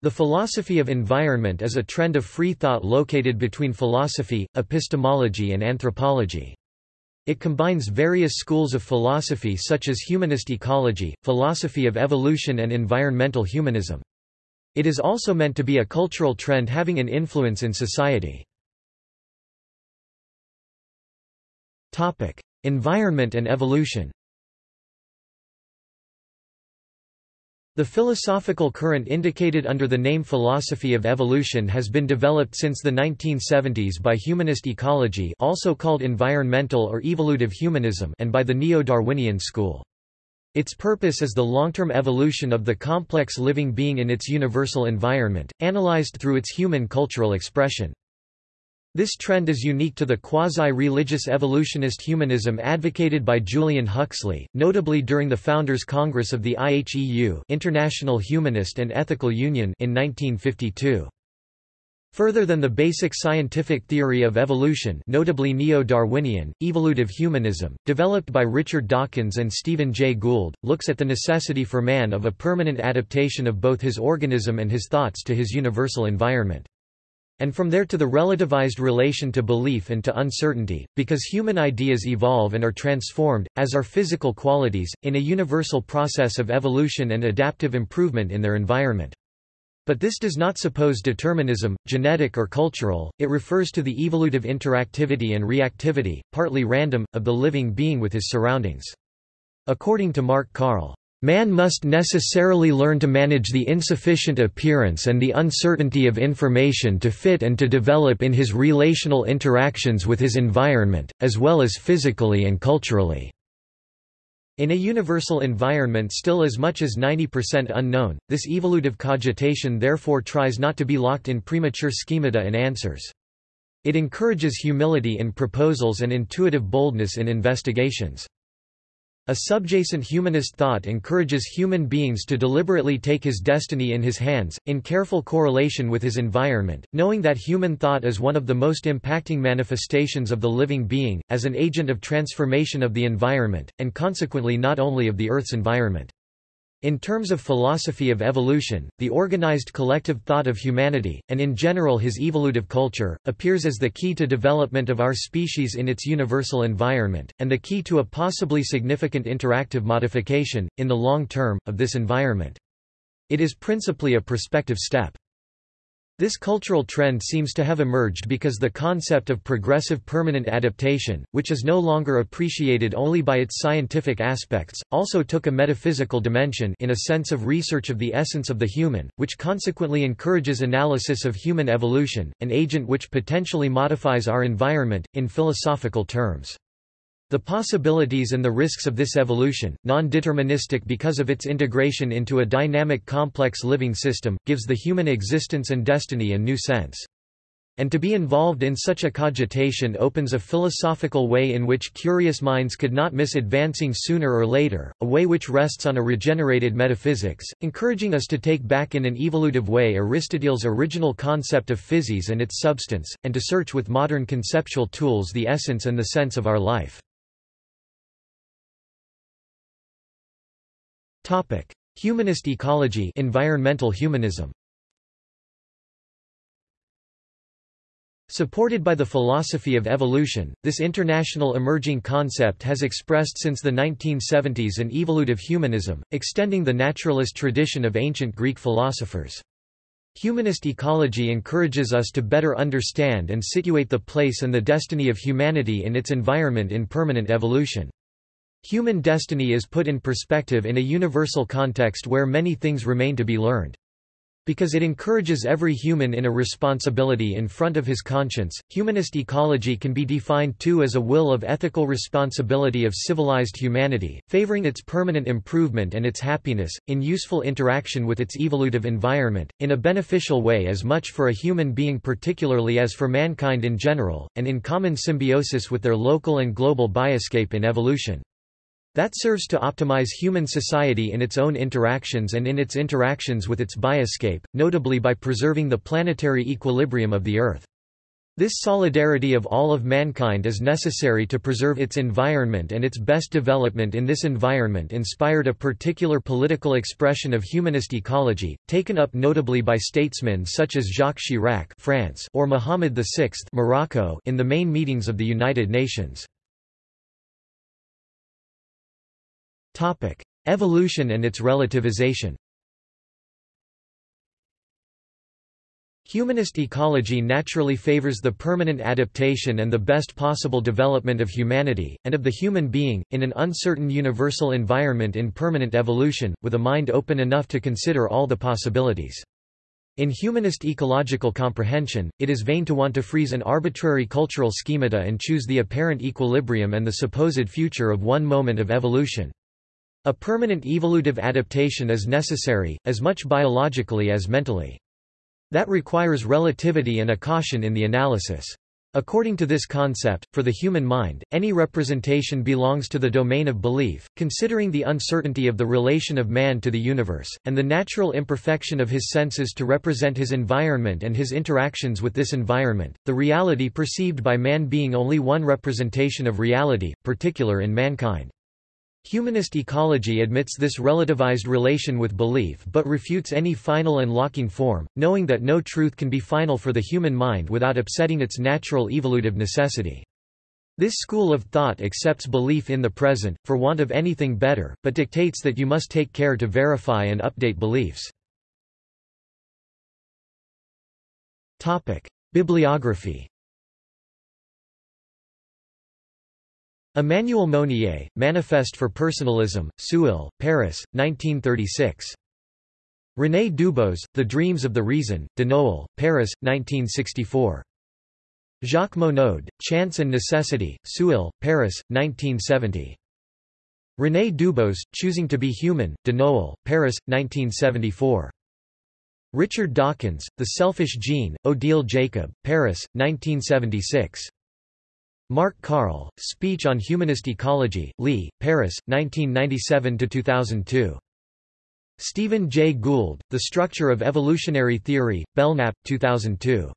The philosophy of environment is a trend of free thought located between philosophy, epistemology and anthropology. It combines various schools of philosophy such as humanist ecology, philosophy of evolution and environmental humanism. It is also meant to be a cultural trend having an influence in society. environment and evolution The philosophical current indicated under the name philosophy of evolution has been developed since the 1970s by humanist ecology also called environmental or evolutive humanism and by the Neo-Darwinian school. Its purpose is the long-term evolution of the complex living being in its universal environment, analyzed through its human cultural expression. This trend is unique to the quasi-religious evolutionist humanism advocated by Julian Huxley, notably during the Founders Congress of the IHEU International Humanist and Ethical Union in 1952. Further than the basic scientific theory of evolution notably Neo-Darwinian, evolutive humanism, developed by Richard Dawkins and Stephen Jay Gould, looks at the necessity for man of a permanent adaptation of both his organism and his thoughts to his universal environment. And from there to the relativized relation to belief and to uncertainty, because human ideas evolve and are transformed, as are physical qualities, in a universal process of evolution and adaptive improvement in their environment. But this does not suppose determinism, genetic or cultural, it refers to the evolutive interactivity and reactivity, partly random, of the living being with his surroundings. According to Mark Karl, Man must necessarily learn to manage the insufficient appearance and the uncertainty of information to fit and to develop in his relational interactions with his environment, as well as physically and culturally. In a universal environment still as much as 90% unknown, this evolutive cogitation therefore tries not to be locked in premature schemata and answers. It encourages humility in proposals and intuitive boldness in investigations. A subjacent humanist thought encourages human beings to deliberately take his destiny in his hands, in careful correlation with his environment, knowing that human thought is one of the most impacting manifestations of the living being, as an agent of transformation of the environment, and consequently not only of the Earth's environment. In terms of philosophy of evolution, the organized collective thought of humanity, and in general his evolutive culture, appears as the key to development of our species in its universal environment, and the key to a possibly significant interactive modification, in the long term, of this environment. It is principally a prospective step. This cultural trend seems to have emerged because the concept of progressive permanent adaptation, which is no longer appreciated only by its scientific aspects, also took a metaphysical dimension in a sense of research of the essence of the human, which consequently encourages analysis of human evolution, an agent which potentially modifies our environment, in philosophical terms. The possibilities and the risks of this evolution, non-deterministic because of its integration into a dynamic complex living system, gives the human existence and destiny a new sense. And to be involved in such a cogitation opens a philosophical way in which curious minds could not miss advancing sooner or later, a way which rests on a regenerated metaphysics, encouraging us to take back in an evolutive way Aristotle's original concept of physis and its substance, and to search with modern conceptual tools the essence and the sense of our life. Humanist ecology environmental humanism Supported by the philosophy of evolution, this international emerging concept has expressed since the 1970s an evolutive humanism, extending the naturalist tradition of ancient Greek philosophers. Humanist ecology encourages us to better understand and situate the place and the destiny of humanity in its environment in permanent evolution. Human destiny is put in perspective in a universal context where many things remain to be learned. Because it encourages every human in a responsibility in front of his conscience, humanist ecology can be defined too as a will of ethical responsibility of civilized humanity, favoring its permanent improvement and its happiness, in useful interaction with its evolutive environment, in a beneficial way as much for a human being particularly as for mankind in general, and in common symbiosis with their local and global bioscape in evolution. That serves to optimize human society in its own interactions and in its interactions with its bioscape, notably by preserving the planetary equilibrium of the Earth. This solidarity of all of mankind is necessary to preserve its environment and its best development in this environment inspired a particular political expression of humanist ecology, taken up notably by statesmen such as Jacques Chirac France or Mohammed VI Morocco in the main meetings of the United Nations. Evolution and its relativization Humanist ecology naturally favors the permanent adaptation and the best possible development of humanity, and of the human being, in an uncertain universal environment in permanent evolution, with a mind open enough to consider all the possibilities. In humanist ecological comprehension, it is vain to want to freeze an arbitrary cultural schemata and choose the apparent equilibrium and the supposed future of one moment of evolution. A permanent evolutive adaptation is necessary, as much biologically as mentally. That requires relativity and a caution in the analysis. According to this concept, for the human mind, any representation belongs to the domain of belief, considering the uncertainty of the relation of man to the universe, and the natural imperfection of his senses to represent his environment and his interactions with this environment, the reality perceived by man being only one representation of reality, particular in mankind. Humanist ecology admits this relativized relation with belief but refutes any final and locking form, knowing that no truth can be final for the human mind without upsetting its natural evolutive necessity. This school of thought accepts belief in the present, for want of anything better, but dictates that you must take care to verify and update beliefs. Bibliography Emmanuel Mounier, Manifest for Personalism, Seuil, Paris, 1936. René Dubos, The Dreams of the Reason, Denoël, Paris, 1964. Jacques Monod, Chance and Necessity, Seuil, Paris, 1970. René Dubos, Choosing to be Human, Denoël, Paris, 1974. Richard Dawkins, The Selfish Gene, Odile Jacob, Paris, 1976. Mark Carl, Speech on Humanist Ecology, Lee, Paris, 1997–2002. Stephen J. Gould, The Structure of Evolutionary Theory, Belknap, 2002.